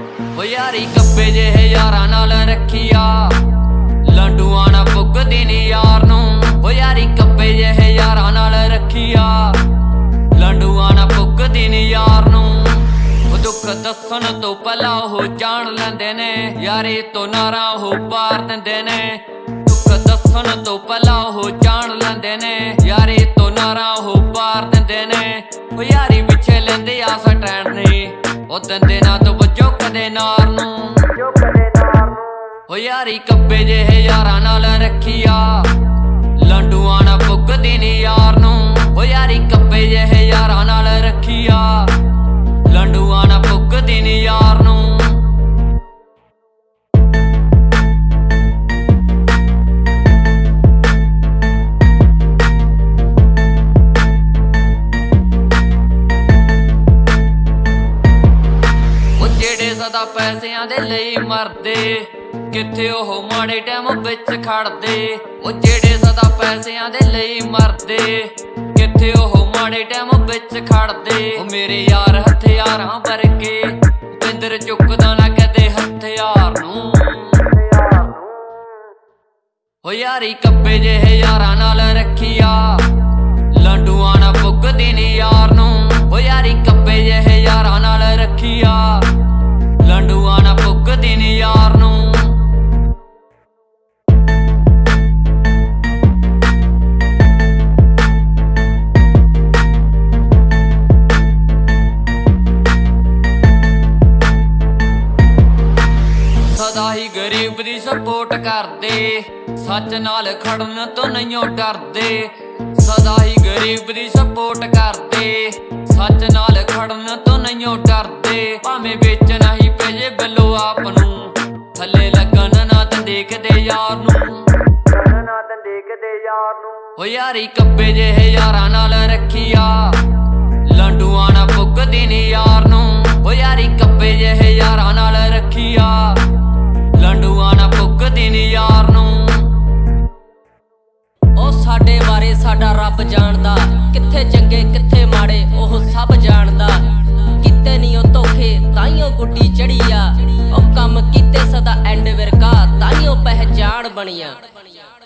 ਯਾਰੀ ਕੱਪੇ ਜਿਹੇ ਯਾਰਾਂ ਨਾਲ ਰੱਖੀਆ। ਲੰਡੂਆਂ ਨਾ ਪੁੱਗਦੀ ਨੀ ਯਾਰ ਨੂੰ। ਓ ਯਾਰੀ ਕੱਪੇ ਜਿਹੇ ਯਾਰਾਂ ਨਾਲ ਰੱਖੀਆ। ਲੰਡੂਆਂ ਨਾ ਪੁੱਗਦੀ ਨੀ ਯਾਰ ਨੂੰ। ਉਹ ਦੁੱਖ ਦੱਸਣ ਤੋਂ ਪਹਿਲਾਂ ਉਹ ਜਾਣ ਲੈਂਦੇ ਨੇ। ਯਾਰੀ ਤੋਂ ਨਾਰਾ ਉਹ ਪਾਰ ਦਿੰਦੇ ਨੇ। ਦੁੱਖ ਦੱਸਣ ਤੋਂ ਪਹਿਲਾਂ ਉਹ ਜਾਣ ਲੈਂਦੇ ਨੇ। ਯਾਰੀ ਤੋਂ ਨਾਰਾ ਉਹ ਪਾਰ ਦਿੰਦੇ ਨੇ। ਉਹ ਯਾਰੀ ਪਿੱਛੇ ਲੈਂਦੇ ਆ ਸਟੈਂਡ ਨਹੀਂ ਉਹ ਦਿੰਦੇ ਨਾ ਤੋਂ ਬਚੋ ਕਦੇ ਨਾਰ ਨੂੰ। ਓ ਯਾਰੀ ਕੱਬੇ ਜਿਹੇ ਯਾਰਾਂ ਨਾਲ ਰੱਖੀਆ। ਲੰਡੂਆਂ ਨਾ ਪੁੱਗਦੀ ਨੀ ਯਾਰ ਨੂੰ। ਓ ਯਾਰੀ ਕੱਬੇ ਜਿਹੇ ਯਾਰਾਂ ਨਾਲ ਰੱਖੀਆ। ਲੰਡੂਆਂ ਨਾ ਪੁੱਗਦੀ ਨੀ ਯਾਰ ਸਦਾ ਪੈਸਿਆਂ ਦੇ ਲਈ ਮਰਦੇ। ਕਿੱਥੇ ਉਹ ਮਾੜੇ ਟਾਈਮ ਵਿੱਚ ਖੜਦੇ? ਉਹ ਜਿਹੜੇ ਸਦਾ ਪੈਸਿਆਂ ਦੇ ਲਈ ਮਰਦੇ। ਕਿੱਥੇ ਉਹ ਮਾੜੇ ਟਾਈਮ ਵਿੱਚ ਖੜਦੇ? ਉਹ ਮੇਰੇ ਯਾਰ ਹਥਿਆਰਾਂ ਵਰਗੇ। ਬਿੰਦਰ ਚੁੱਕਦਾ ਨਾ ਕਦੇ ਹਥਿਆਰ ਨੂੰ। ਉਹ ਯਾਰੀ ਕੱਬੇ ਜਿਹੇ ਯਾਰਾਂ ਨਾਲ ਰੱਖੀਆ। ਲੰਡੂਆਂ ਨਾ ਪੁੱਗਦੀ ਨੀ ਯਾਰ ਨੂੰ। ਉਹ ਯਾਰੀ ਕੱਬੇ ਜਿਹੇ ਯਾਰਾਂ ਨਾਲ ਰੱਖੀਆ। ਲੰਡੂਆਂ ਪੁੱਗਦੀ ਯਾਰ ਨੂੰ। ਸਦਾ ਹੀ ਗਰੀਬ ਦੀ ਸਪੋਰਟ ਕਰਦੇ, ਸੱਚ ਨਾਲ ਖੜਨ ਤੋਂ ਨਹੀਂ ਡਰਦੇ। ਸਦਾ ਹੀ ਗਰੀਬ ਦੀ ਸਪੋਰਟ ਕਰਦੇ, ਸੱਚ ਨਾਲ ਖੜਨ ਤੋਂ ਨਹੀਂ ਡਰਦੇ। ਭਾਵੇਂ ਵੇਚਣਾ ਹੀ ਪਏ ਬਿੱਲੋ ਆਪ ਨੂੰ। ਥੱਲੇ ਲੱਗਣ ਨਾ ਤਾਂ ਦੇਖਦੇ ਯਾਰ ਨੂੰ। ਨਾ ਤਾਂ ਦੇਖਦੇ ਯਾਰ ਨੂੰ। ਓ ਯਾਰੀ ਕੱਬੇ ਜਿਹੇ ਯਾਰਾਂ ਨਾਲ ਰੱਖੀਆ। ਲੰਡੂਆਂ ਨਾ ਫੁੱਕਦੀ ਨੀ ਯਾਰ ਨੂੰ। ਓ ਯਾਰੀ ਕੱਬੇ ਜਿਹੇ ਯਾਰਾਂ ਨਾਲ ਰੱਖੀਆ। ਲੰਡੂਆਂ ਨਾ ਫੁੱਕਦੀ ਨੀ ਯਾਰ ਨੂੰ। ਉਹ ਸਾਡੇ ਬਾਰੇ ਸਾਡਾ ਰੱਬ ਜਾਣਦਾ। ਕਿੱਥੇ ਚੰਗੇ ਕਿੱਥੇ ਮਾੜੇ ਉਹ പണിയാണ്